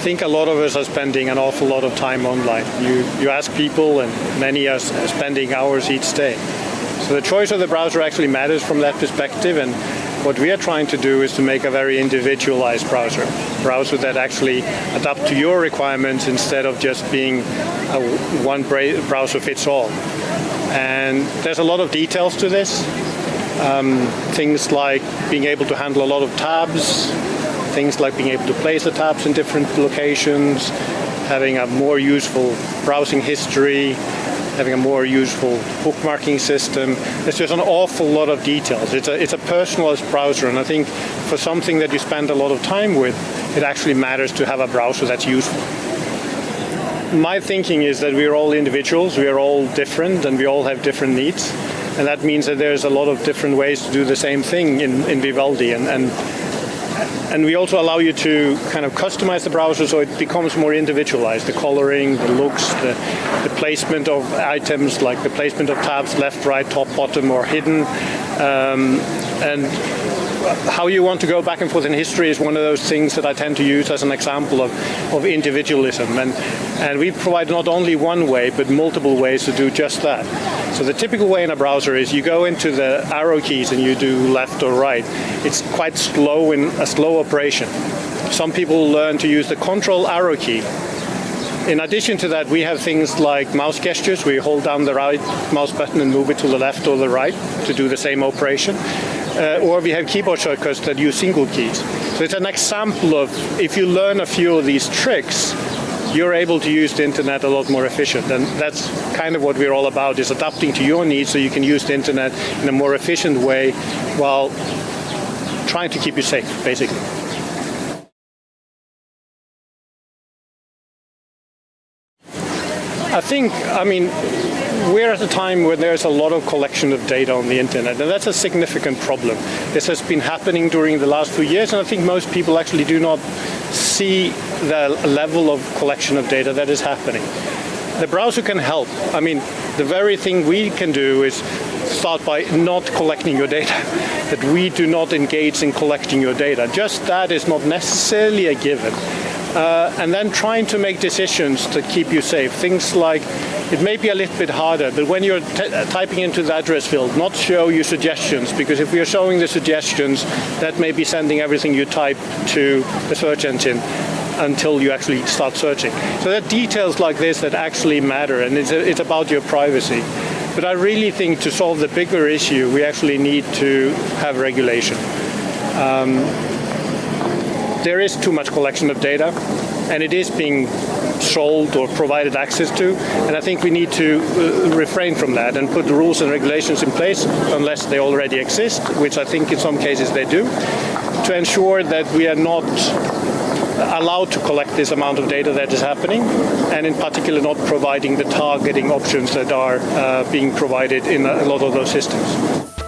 think a lot of us are spending an awful lot of time online. You, you ask people, and many are spending hours each day. So the choice of the browser actually matters from that perspective, and what we are trying to do is to make a very individualized browser, browser that actually adapt to your requirements instead of just being a one browser fits all. And there's a lot of details to this. Um, things like being able to handle a lot of tabs, things like being able to place the tabs in different locations, having a more useful browsing history, having a more useful bookmarking system. It's just an awful lot of details. It's a, it's a personalized browser, and I think for something that you spend a lot of time with, it actually matters to have a browser that's useful. My thinking is that we're all individuals, we are all different, and we all have different needs. And that means that there's a lot of different ways to do the same thing in, in Vivaldi. And, and and we also allow you to kind of customize the browser so it becomes more individualized. The coloring, the looks, the, the placement of items, like the placement of tabs, left, right, top, bottom, or hidden. Um, and how you want to go back and forth in history is one of those things that I tend to use as an example of, of individualism. And, and we provide not only one way, but multiple ways to do just that. So the typical way in a browser is you go into the arrow keys and you do left or right. It's quite slow in a slow operation. Some people learn to use the control arrow key in addition to that, we have things like mouse gestures. We hold down the right mouse button and move it to the left or the right to do the same operation uh, or we have keyboard shortcuts that use single keys. So it's an example of if you learn a few of these tricks, you're able to use the internet a lot more efficient. And that's kind of what we're all about, is adapting to your needs so you can use the internet in a more efficient way while trying to keep you safe, basically. I think, I mean, we're at a time where there's a lot of collection of data on the internet, and that's a significant problem. This has been happening during the last few years, and I think most people actually do not see the level of collection of data that is happening. The browser can help. I mean, the very thing we can do is start by not collecting your data, that we do not engage in collecting your data. Just that is not necessarily a given. Uh, and then trying to make decisions to keep you safe. Things like it may be a little bit harder, but when you're typing into the address field, not show you suggestions, because if you're showing the suggestions, that may be sending everything you type to the search engine until you actually start searching. So there are details like this that actually matter, and it's, it's about your privacy. But I really think to solve the bigger issue, we actually need to have regulation. Um, there is too much collection of data, and it is being sold or provided access to. And I think we need to uh, refrain from that and put the rules and regulations in place unless they already exist, which I think in some cases they do, to ensure that we are not allowed to collect this amount of data that is happening, and in particular not providing the targeting options that are uh, being provided in a lot of those systems.